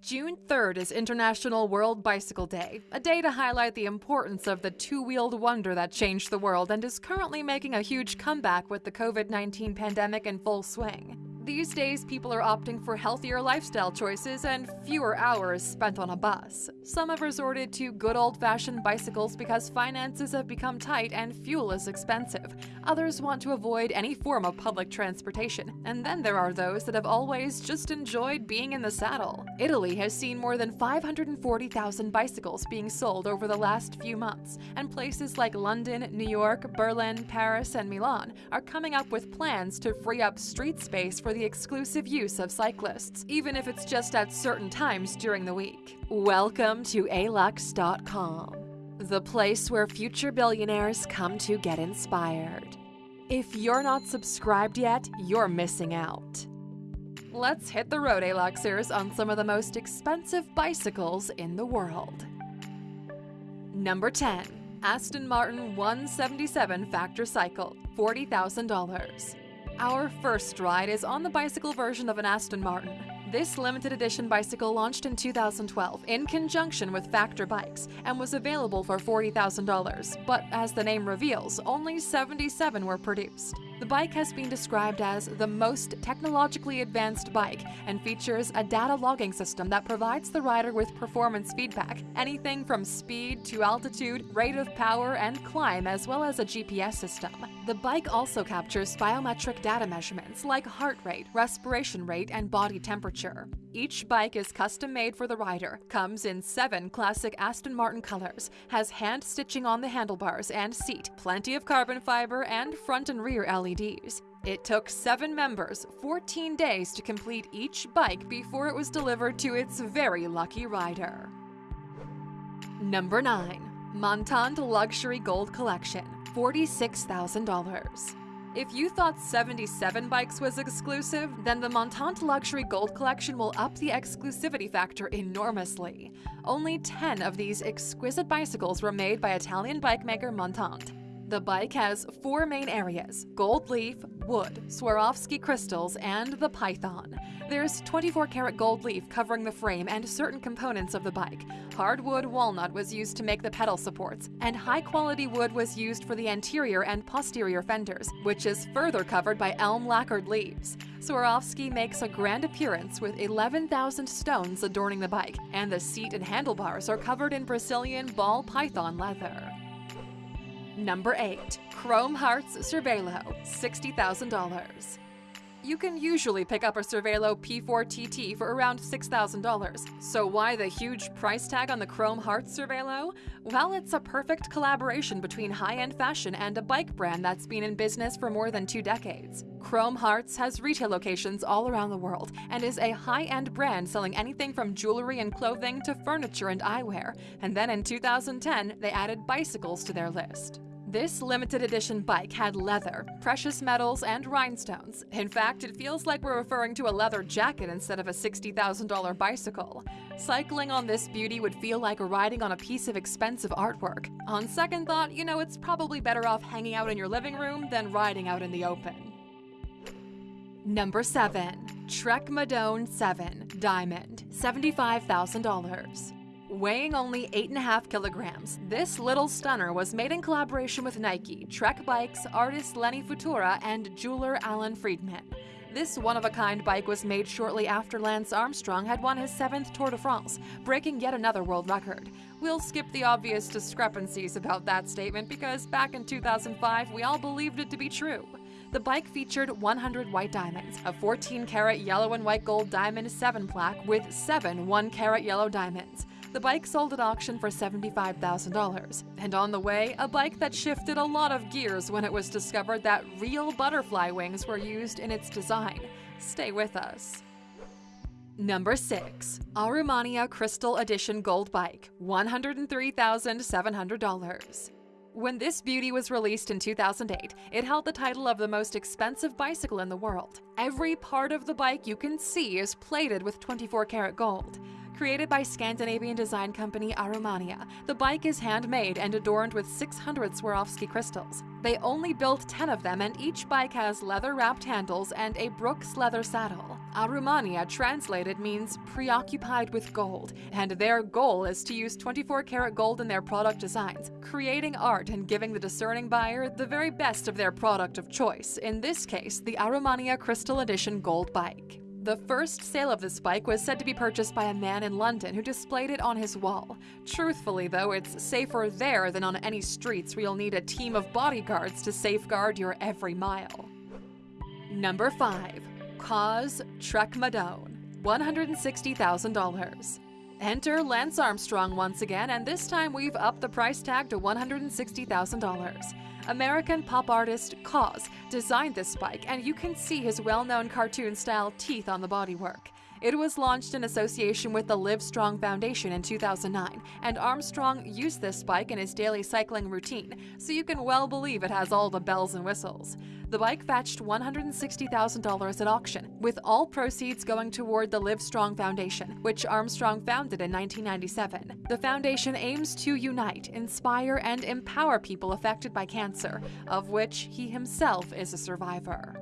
June 3rd is International World Bicycle Day, a day to highlight the importance of the two wheeled wonder that changed the world and is currently making a huge comeback with the COVID 19 pandemic in full swing. These days, people are opting for healthier lifestyle choices and fewer hours spent on a bus. Some have resorted to good old fashioned bicycles because finances have become tight and fuel is expensive. Others want to avoid any form of public transportation. And then there are those that have always just enjoyed being in the saddle. Italy has seen more than 540,000 bicycles being sold over the last few months, and places like London, New York, Berlin, Paris, and Milan are coming up with plans to free up street space for the exclusive use of cyclists, even if it's just at certain times during the week. Welcome to alux.com, the place where future billionaires come to get inspired. If you're not subscribed yet, you're missing out. Let's hit the road, Aluxers, on some of the most expensive bicycles in the world. Number 10. Aston Martin 177 Factor Cycle, $40,000. Our first ride is on the bicycle version of an Aston Martin. This limited edition bicycle launched in 2012 in conjunction with Factor Bikes and was available for $40,000, but as the name reveals, only 77 were produced. The bike has been described as the most technologically advanced bike and features a data logging system that provides the rider with performance feedback, anything from speed to altitude, rate of power, and climb, as well as a GPS system. The bike also captures biometric data measurements like heart rate, respiration rate, and body temperature. Each bike is custom made for the rider, comes in seven classic Aston Martin colors, has hand stitching on the handlebars and seat, plenty of carbon fiber, and front and rear LEDs. It took seven members 14 days to complete each bike before it was delivered to its very lucky rider. Number 9. Montante Luxury Gold Collection, $46,000. If you thought 77 bikes was exclusive, then the Montante Luxury Gold Collection will up the exclusivity factor enormously. Only 10 of these exquisite bicycles were made by Italian bike maker Montante. The bike has four main areas gold leaf, wood, Swarovski crystals, and the python. There's 24 karat gold leaf covering the frame and certain components of the bike. Hardwood walnut was used to make the pedal supports, and high quality wood was used for the anterior and posterior fenders, which is further covered by elm lacquered leaves. Swarovski makes a grand appearance with 11,000 stones adorning the bike, and the seat and handlebars are covered in Brazilian ball python leather. Number 8. Chrome Hearts Cervelo, $60,000. You can usually pick up a Cervelo P4TT for around $6,000. So why the huge price tag on the Chrome Hearts Cervelo? Well, it's a perfect collaboration between high-end fashion and a bike brand that's been in business for more than two decades. Chrome Hearts has retail locations all around the world and is a high-end brand selling anything from jewelry and clothing to furniture and eyewear. And then in 2010, they added bicycles to their list. This limited edition bike had leather, precious metals, and rhinestones. In fact, it feels like we're referring to a leather jacket instead of a $60,000 bicycle. Cycling on this beauty would feel like riding on a piece of expensive artwork. On second thought, you know, it's probably better off hanging out in your living room than riding out in the open. Number 7. Trek Madone 7 Diamond, $75,000. Weighing only 8.5 kilograms, this little stunner was made in collaboration with Nike, Trek Bikes, artist Lenny Futura, and jeweler Alan Friedman. This one of a kind bike was made shortly after Lance Armstrong had won his seventh Tour de France, breaking yet another world record. We'll skip the obvious discrepancies about that statement because back in 2005 we all believed it to be true. The bike featured 100 white diamonds, a 14 karat yellow and white gold diamond 7 plaque with 7 1 karat yellow diamonds. The bike sold at auction for $75,000. And on the way, a bike that shifted a lot of gears when it was discovered that real butterfly wings were used in its design. Stay with us. Number 6. Aurumania Crystal Edition Gold Bike, $103,700. When this beauty was released in 2008, it held the title of the most expensive bicycle in the world. Every part of the bike you can see is plated with 24 karat gold. Created by Scandinavian design company Aurumania, the bike is handmade and adorned with 600 Swarovski crystals. They only built 10 of them and each bike has leather-wrapped handles and a Brooks leather saddle. Aurumania translated means preoccupied with gold, and their goal is to use 24 karat gold in their product designs, creating art and giving the discerning buyer the very best of their product of choice, in this case, the Aurumania Crystal Edition Gold Bike. The first sale of this bike was said to be purchased by a man in London who displayed it on his wall. Truthfully, though, it's safer there than on any streets where you'll need a team of bodyguards to safeguard your every mile. Number 5. KAWS Trek Madone, $160,000. Enter Lance Armstrong once again, and this time we've upped the price tag to $160,000. American pop artist KAWS designed this bike, and you can see his well known cartoon style teeth on the bodywork. It was launched in association with the Livestrong Foundation in 2009, and Armstrong used this bike in his daily cycling routine, so you can well believe it has all the bells and whistles. The bike fetched $160,000 at auction, with all proceeds going toward the Livestrong Foundation, which Armstrong founded in 1997. The foundation aims to unite, inspire, and empower people affected by cancer, of which he himself is a survivor.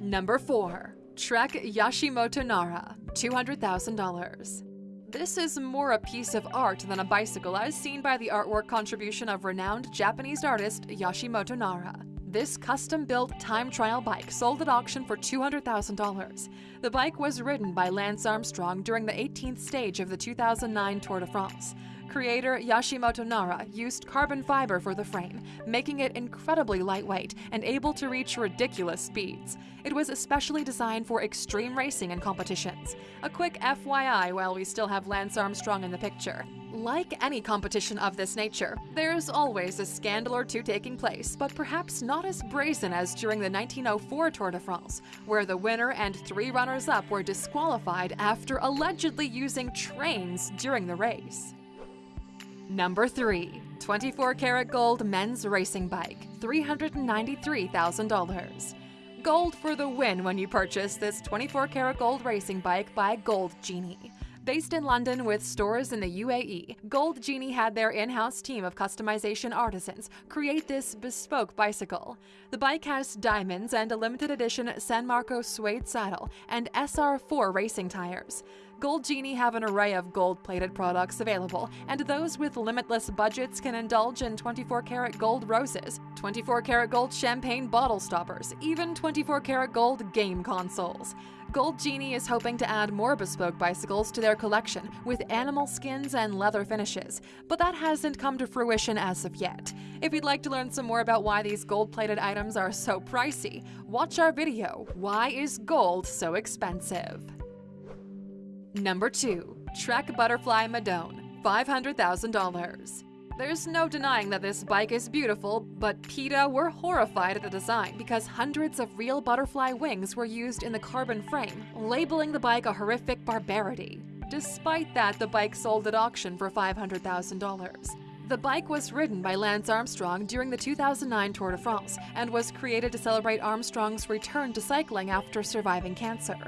Number 4. Trek Yashimoto Nara, $200,000. This is more a piece of art than a bicycle as seen by the artwork contribution of renowned Japanese artist Yashimoto Nara. This custom-built time trial bike sold at auction for $200,000. The bike was ridden by Lance Armstrong during the 18th stage of the 2009 Tour de France. Creator Yashimoto Nara used carbon fiber for the frame, making it incredibly lightweight and able to reach ridiculous speeds. It was especially designed for extreme racing and competitions. A quick FYI while we still have Lance Armstrong in the picture. Like any competition of this nature, there's always a scandal or two taking place, but perhaps not as brazen as during the 1904 Tour de France, where the winner and three runners up were disqualified after allegedly using trains during the race. Number 3. 24 karat gold men's racing bike, $393,000. Gold for the win when you purchase this 24 karat gold racing bike by Gold Genie. Based in London with stores in the UAE, Gold Genie had their in house team of customization artisans create this bespoke bicycle. The bike has diamonds and a limited edition San Marco suede saddle and SR4 racing tires. Gold Genie have an array of gold plated products available, and those with limitless budgets can indulge in 24 karat gold roses, 24 karat gold champagne bottle stoppers, even 24 karat gold game consoles. Gold Genie is hoping to add more bespoke bicycles to their collection with animal skins and leather finishes, but that hasn't come to fruition as of yet. If you'd like to learn some more about why these gold plated items are so pricey, watch our video, Why is Gold So Expensive? Number 2. Trek Butterfly Madone, $500,000. There's no denying that this bike is beautiful, but PETA were horrified at the design because hundreds of real butterfly wings were used in the carbon frame, labeling the bike a horrific barbarity. Despite that, the bike sold at auction for $500,000. The bike was ridden by Lance Armstrong during the 2009 Tour de France and was created to celebrate Armstrong's return to cycling after surviving cancer.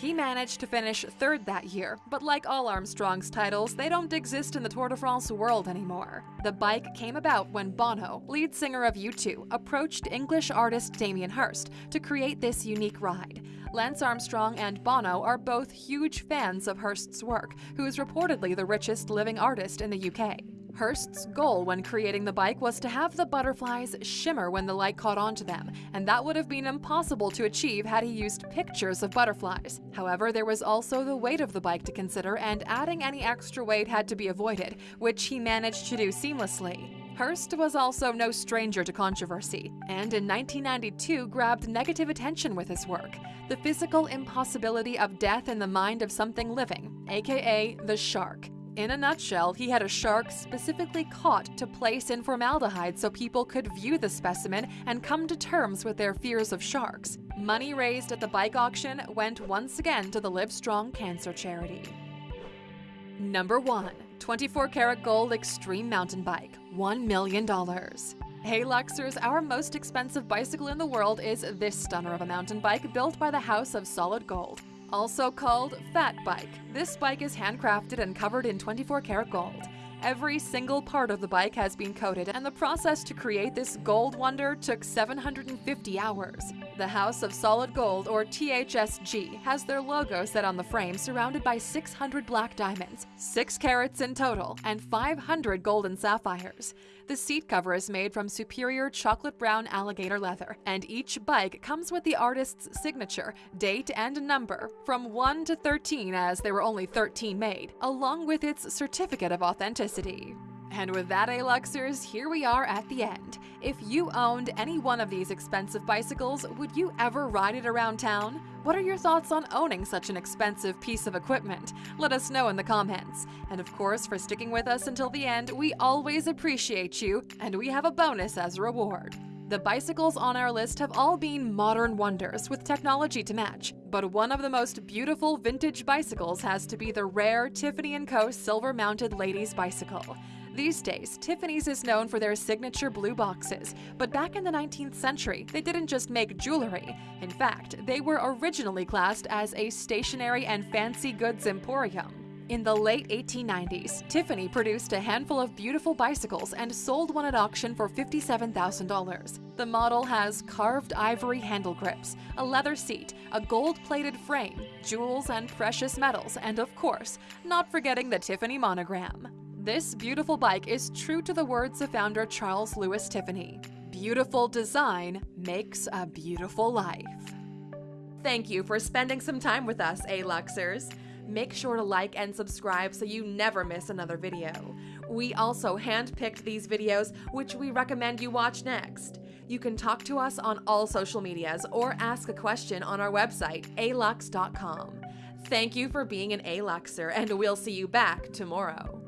He managed to finish third that year, but like all Armstrong's titles, they don't exist in the Tour de France world anymore. The bike came about when Bono, lead singer of U2, approached English artist Damien Hirst to create this unique ride. Lance Armstrong and Bono are both huge fans of Hirst's work, who is reportedly the richest living artist in the UK. Hirst's goal when creating the bike was to have the butterflies shimmer when the light caught onto them, and that would have been impossible to achieve had he used pictures of butterflies. However, there was also the weight of the bike to consider, and adding any extra weight had to be avoided, which he managed to do seamlessly. Hirst was also no stranger to controversy, and in 1992 grabbed negative attention with his work The Physical Impossibility of Death in the Mind of Something Living, aka The Shark. In a nutshell, he had a shark specifically caught to place in formaldehyde so people could view the specimen and come to terms with their fears of sharks. Money raised at the bike auction went once again to the Livestrong Cancer Charity. Number 1. 24 karat gold extreme mountain bike, $1 million. Hey Luxers, our most expensive bicycle in the world is this stunner of a mountain bike built by the House of Solid Gold. Also called Fat Bike, this bike is handcrafted and covered in 24 karat gold. Every single part of the bike has been coated, and the process to create this gold wonder took 750 hours. The House of Solid Gold, or THSG, has their logo set on the frame surrounded by 600 black diamonds, 6 carats in total, and 500 golden sapphires. The seat cover is made from superior chocolate brown alligator leather, and each bike comes with the artist's signature, date, and number, from 1 to 13 as there were only 13 made, along with its certificate of authenticity. And with that, A-Luxers, here we are at the end. If you owned any one of these expensive bicycles, would you ever ride it around town? What are your thoughts on owning such an expensive piece of equipment? Let us know in the comments. And of course, for sticking with us until the end, we always appreciate you, and we have a bonus as a reward. The bicycles on our list have all been modern wonders with technology to match, but one of the most beautiful vintage bicycles has to be the rare Tiffany & Co. silver-mounted ladies bicycle. These days, Tiffany's is known for their signature blue boxes, but back in the 19th century, they didn't just make jewelry. In fact, they were originally classed as a stationery and fancy goods emporium. In the late 1890s, Tiffany produced a handful of beautiful bicycles and sold one at auction for $57,000. The model has carved ivory handle grips, a leather seat, a gold-plated frame, jewels and precious metals, and of course, not forgetting the Tiffany monogram. This beautiful bike is true to the words of founder Charles Louis Tiffany. Beautiful design makes a beautiful life. Thank you for spending some time with us, A-Luxers. Make sure to like and subscribe so you never miss another video. We also handpicked these videos, which we recommend you watch next. You can talk to us on all social medias or ask a question on our website, alux.com. Thank you for being an A-Luxer, and we'll see you back tomorrow.